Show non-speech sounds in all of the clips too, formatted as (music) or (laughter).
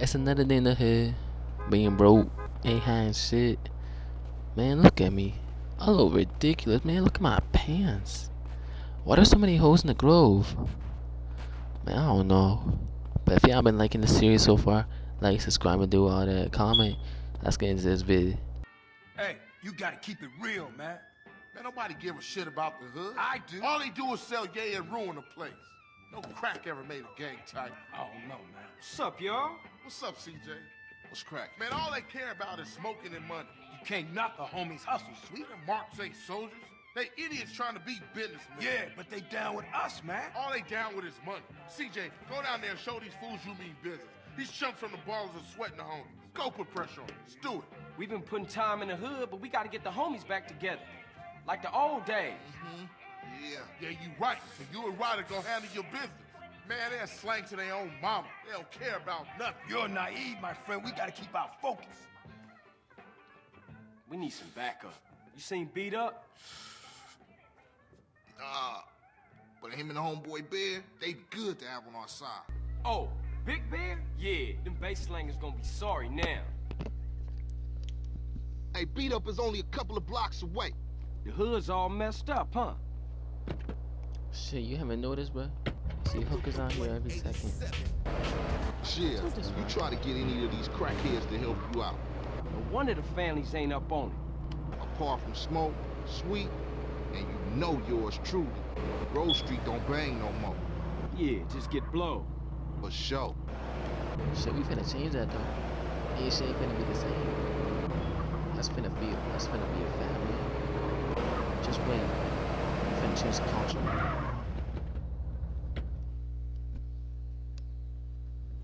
It's another day in the hood. Being broke, ain't having shit. Man, look at me. I look ridiculous, man. Look at my pants. Why there's so many holes in the grove? Man, I don't know. But if y'all been liking the series so far, like, subscribe, and do all that. Comment. Let's get into this video. Hey, you gotta keep it real, man. Man, nobody give a shit about the hood. I do. All they do is sell yay and ruin the place. No crack ever made a gang tight. I don't know, man. What's up, y'all? What's up, CJ? What's crack? Man, all they care about is smoking and money. You can't knock the homies' hustle, sweet. Marks ain't soldiers. They idiots trying to be businessmen. Yeah, but they down with us, man. All they down with is money. CJ, go down there and show these fools you mean business. These chumps from the Ballas are sweating the homies. Go put pressure on them. Let's do it. We've been putting time in the hood, but we gotta get the homies back together. Like the old days. Mm-hmm. Yeah, yeah, you right. So you and Ryder go handle your business. Man, they're slang to their own mama. They don't care about nothing. You're naive, my friend. We gotta keep our focus. We need some backup. You seen B Dup? Nah. But him and the homeboy Bear, they good to have on our side. Oh, Big Bear? Yeah, them bass slangers gonna be sorry now. Hey, B Dup is only a couple of blocks away. The hood's all messed up, huh? Shit, you haven't noticed, bro? See hookers out here every second. Shit, you try to get any of these crackheads to help you out. No wonder the families ain't up on it. Apart from Smoke, Sweet, and you know yours truly. Grove Street don't bang no more. Yeah, just get blow. For sure. Shit, we finna change that though. Yeah, shit ain't finna be the same. That's finna be, that's finna be a family. Just wait. We finna culture.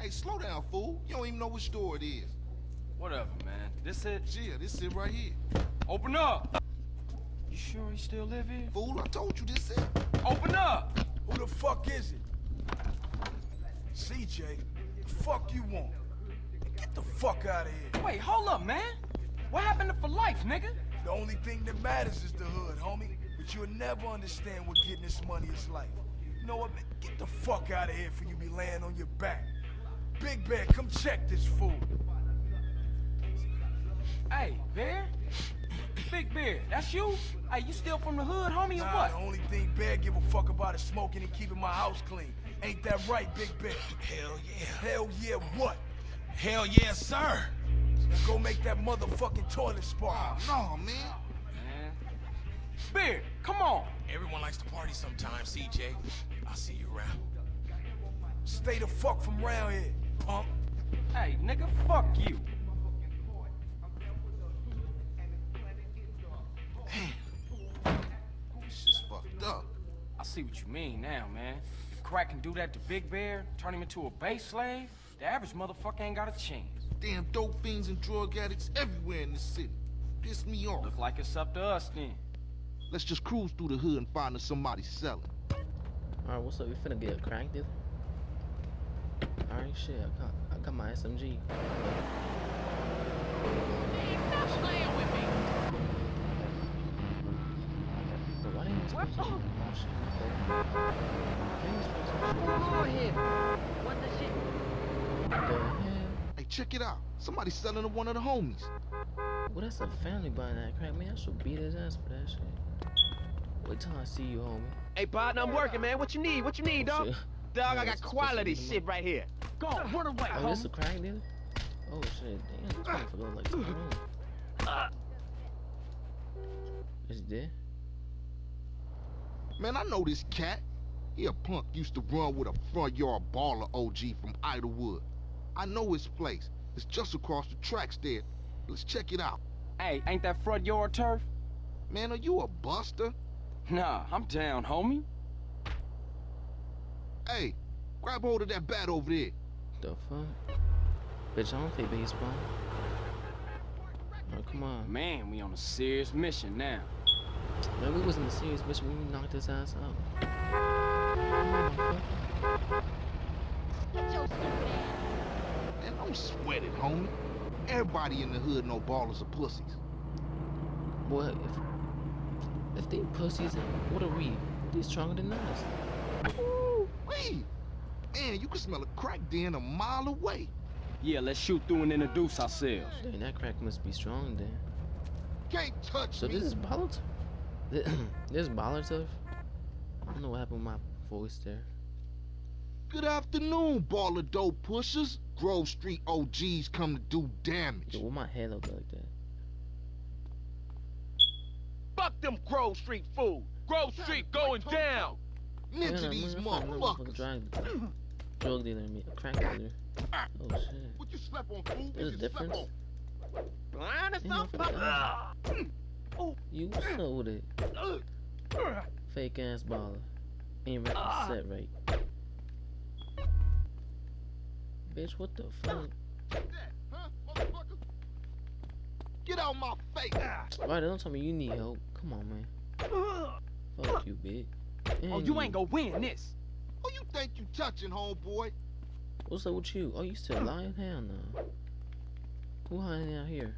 Hey, slow down, fool. You don't even know which store it is. Whatever, man. This it? Yeah, this it right here. Open up! You sure he still live here? Fool, I told you this it. Open up! Who the fuck is it? CJ, the fuck you want? Get the fuck out of here. Wait, hold up, man. What happened to for life, nigga? The only thing that matters is the hood, homie. But you'll never understand what getting this money is like. You know what, man? Get the fuck out of here for you be laying on your back. Big Bear, come check this fool. Hey, Bear? Big Bear, that's you? Hey, you still from the hood, homie, or Nah, what? the only thing Bear give a fuck about is smoking and keeping my house clean. Ain't that right, Big Bear? Hell yeah. Hell yeah, what? Hell yeah, sir. Now go make that motherfucking toilet spark. No, man. Man. Bear, come on. Everyone likes to party sometimes, CJ. I'll see you around. Stay the fuck from round here, punk. Hey, nigga, fuck you. It's just fucked up. I see what you mean now, man. If Crack can do that to Big Bear, turn him into a base slave, the average motherfucker ain't got a chance. Damn dope fiends and drug addicts everywhere in the city. Piss me off. Look like it's up to us then. Let's just cruise through the hood and find us somebody selling. Alright, what's up? We finna get a crack deal? Alright, shit, I got, I got my SMG. But why didn't you What? supposed to shoot the shit? You to shoot What's here? What the shit? Hey, check it out. Somebody's selling to one of the homies. Well, that's a family buying that crack, man. I should beat his ass for that shit. Wait till I see you, homie. Hey, partner, I'm working, man. What you need? What you need, dog? shit. Dog, Yeah, I got quality be the shit right here. Go on, run away, Oh, this a homie. crack dealer? Oh shit, damn, this ah. motherfucker look like Tyrone. Ah. Is he dead? Man, I know this cat. He a punk used to run with a front yard Balla OG from Idlewood. I know his place. It's just across the tracks there. Let's check it out. Hey, ain't that front yard turf? Man, are you a buster? Nah, I'm down, homie. Hey, grab hold of that bat over there. The fuck? Bitch, I don't play baseball. Oh, come on. Man, we on a serious mission now. Man, we wasn't a serious mission. when we knocked his ass out. Come on. Get your stupid ass. Man, don't sweat it, homie. Everybody in the hood know Ballas are pussies. Boy, if if they pussies, what are we? They stronger than us. Ooh, wait. Man, you can smell a crack den a mile away. Yeah, let's shoot through and introduce ourselves. Dang, that crack must be strong then. Can't touch So me. this is baller. T- (clears throat) this is baller stuff. I don't know what happened with my voice there. Good afternoon, Balla dope pushers. Grove Street OGs come to do damage. Yo, what my head look like that? Fuck them Grove Street food. Grove Street going down. Man, Ninja I'm these gonna find another motherfuckers. Drug, drug dealer, me, a crack dealer. (laughs) Ah. Oh shit. What you slept on, fool? There's a You slept difference. on. Blind as Ain't no some fucking You sold mm. it. Fake ass Balla. Ain't ready ah. to set right. Bitch, what the fuck? That, huh. Get out my face. Right, don't tell me you need help. Come on, man. Fuck you, bitch. Oh, And you ain't gonna win this. Who you think you touching, homeboy? What's up with you? Oh, you still lying? Hell no. Who hiding out here?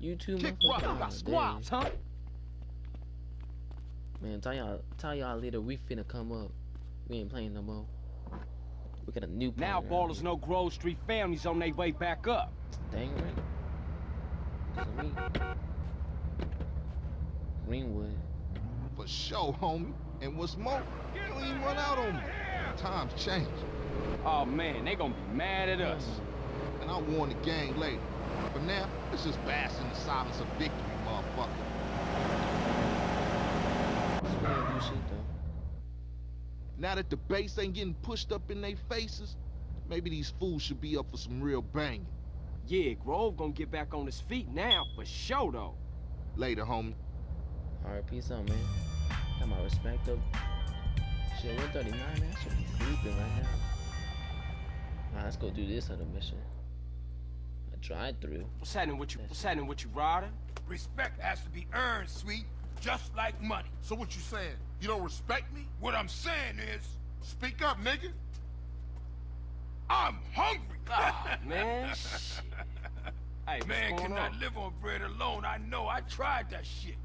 You two Kick motherfuckers? you Oh, got squabs, huh? Man, tell y'all, tell y'all later we finna come up. We ain't playing no more. We got a new Now partner out ballers here. know Grove Street families on their way back up. Dang right. 'Cause of me. Greenwood. For sure, homie. And what's more, you don't even run out on me. Times change. Oh man, they gonna be mad at us. And I'll warn the gang later. For now, let's just bask in the silence of victory, motherfucker. It's gonna do shit though. Now that the bass ain't getting pushed up in their faces, maybe these fools should be up for some real banging. Yeah, Grove gonna get back on his feet now, for sure though. Later, homie. Alright, peace out, man. Got my respect up. Shit, 139, man. I should be sleeping right now. Alright, let's go do this other mission. A drive through. What's happening with you? What's happening with you, Ryder? Respect has to be earned, sweet, just like money. So what you saying? You don't respect me? What I'm saying is, Speak up, nigga. I'm hungry. Ah, (laughs) man. shit. Hey, Man what's going cannot on? live on bread alone. I know. I tried that shit.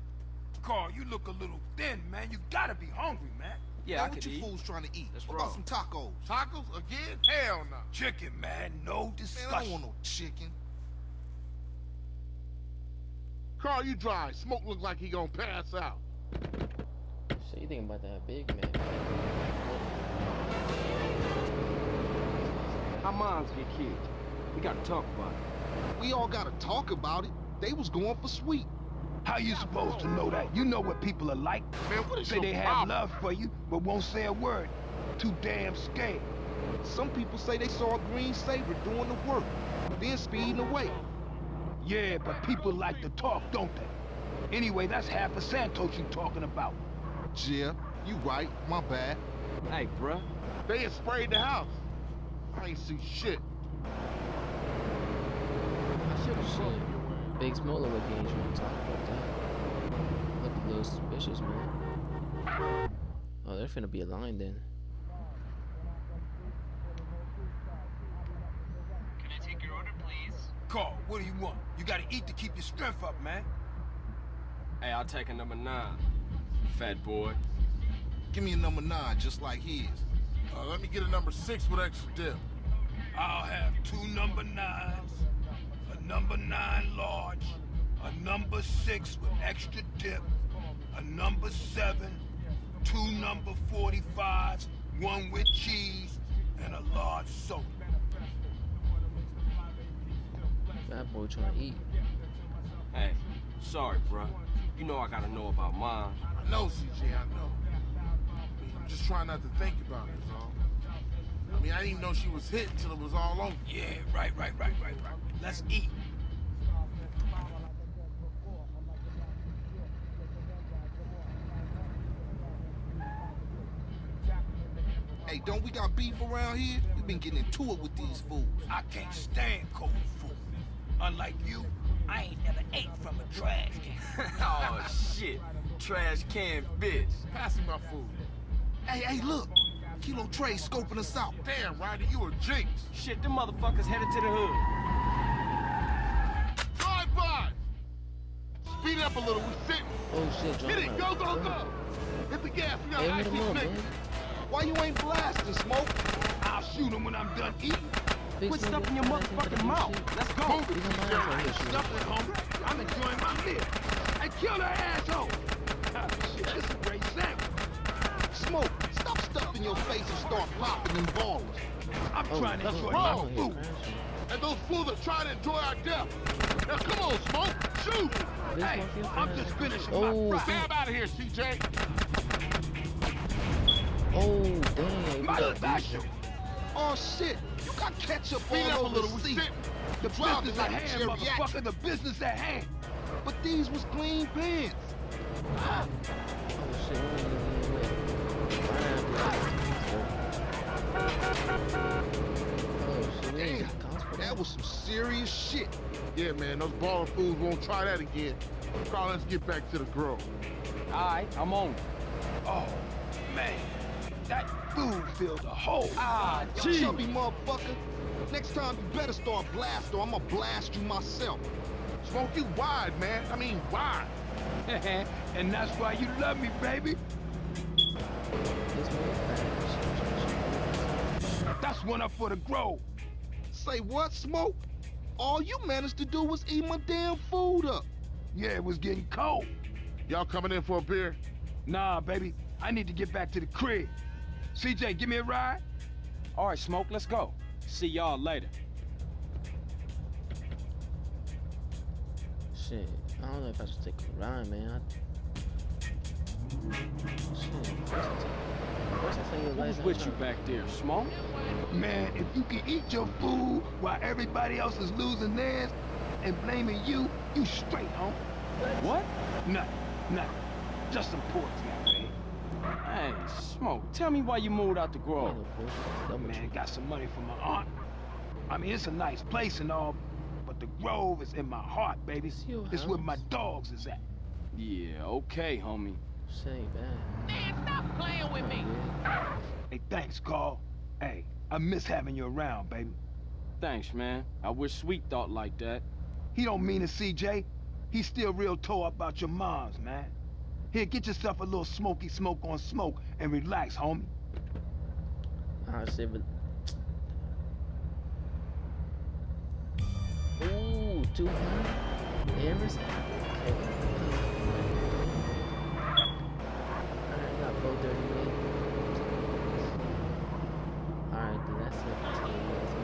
Carl, you look a little thin, man. You gotta be hungry, man. Yeah, now, I what you eat. fools trying to eat? Let's what roll. about some tacos? Tacos again? Hell no. Chicken, man. No Man, I don't want no chicken. Carl, you dry. Smoke look like he gonna pass out. So you think about that Big man? How moms get killed? We gotta talk about it. We all gotta talk about it. They was going for sweet. How you supposed to know that? You know what people are like. Man, what is Say your they have love for you, but won't say a word. Too damn scared. Some people say they saw a green Sabre doing the work, then speeding away. Yeah, but people like to talk, don't they? Anyway, that's half of Santos you talking about. Yeah, you right. My bad. Hey, bruh. They had sprayed the house. I ain't see shit. Shit. Big Smoke look like he ain't trying to talk about that. Look a little suspicious, man. Oh, they're finna be a line then. Can I take your order, please? Carl, what do you want? You gotta eat to keep your strength up, man. Hey, I'll take a number nine. Fat boy. Give me a number nine, just like his. Uh, let me get a number six with extra dip. I'll have two number nines, a number nine large, a number six with extra dip, a number seven, two number 45s, one with cheese, and a large soda. That boy trying to eat. Hey, sorry, bruh. You know I gotta know about mom. I know, CJ, I know. I mean, I'm just trying not to think about it, is all. I mean, I didn't even know she was hit until it was all over. Yeah, right, right, right, right, right. Let's eat. Hey, don't we got beef around here? We've been getting into it with these fools. I can't stand cold food. Unlike you, I ain't never ate from a trash can. (laughs) oh, shit. Trash can bitch. Pass me my food. Hey, hey, look. Kilo Tray scoping us out. Damn, Ryder, you a jinx. Shit, them motherfuckers headed to the hood. Drive by. Speed up a little. We sitting. Oh shit, John. Hit it. Go, go, go. Hit the gas. We got Hey, hit ice him up, these man. niggas. Why you ain't blasting, Smoke? I'll shoot him when I'm done eating. Quit Smoke, stuffing your you got anything for the motherfucking mouth. Let's go. Move We it, gonna CJ. buy I ain't stuffing, homie. I'm enjoying my meal. Hey, kill that asshole! (laughs) Shit, this is a great sandwich. Smoke, stop stuffing your face and start popping them Ballas. I'm Oh, trying to enjoy oh, my food. And those fools are trying to enjoy our death. Now come on, Smoke. Shoot. Hey, I'm just finishing Oh, my fry. Stab out of here, CJ. Oh, damn. Mother got! Oh shit, you got ketchup up all over little. the seat. The Driving business like at a hand, motherfucker, the business at hand. But these was clean pants. Oh, shit. Oh, we ain't even Oh, shit. Damn, got cops for that was some serious shit. Yeah, man, those Balla fools won't try that again. Carl, let's get back to the grove. All right, I'm on. Oh, man. That food filled a hole. Ah, You gee. chubby motherfucker. Next time you better start blast or I'ma blast you myself. Smoke you wide, man. I mean, wide. (laughs) and that's why you love me, baby. That's one up for the grove. Say what, Smoke? All you managed to do was eat my damn food up. Yeah, it was getting cold. Y'all coming in for a beer? Nah, baby. I need to get back to the crib. CJ, give me a ride. All right, Smoke, let's go. See y'all later. Shit. I don't know if I should take a ride, man. I... Shit. First I tell, first I tell you Who's with you back there, Smoke? Man, if you can eat your food while everybody else is losing theirs and blaming you, you straight, home. What? Nothing, nothing. Just some pork now, babe. Hey, Smoke, tell me why you moved out the grove. Oh, man, got some money from my aunt. I mean, it's a nice place and all, but the Grove is in my heart, baby. It's your It's where my dogs is at. Yeah, okay, homie. Say ain't bad. Man, stop playing with me. Hey, thanks, Carl. Hey, I miss having you around, baby. Thanks, man. I wish Sweet thought like that. He don't mean it, CJ. He's still real tore up about your moms, man. Here, get yourself a little smoky smoke on smoke and relax, homie. Ah, shit, but... Ooh, 200? Emerson? Okay. Alright, 438. Alright, then that's it.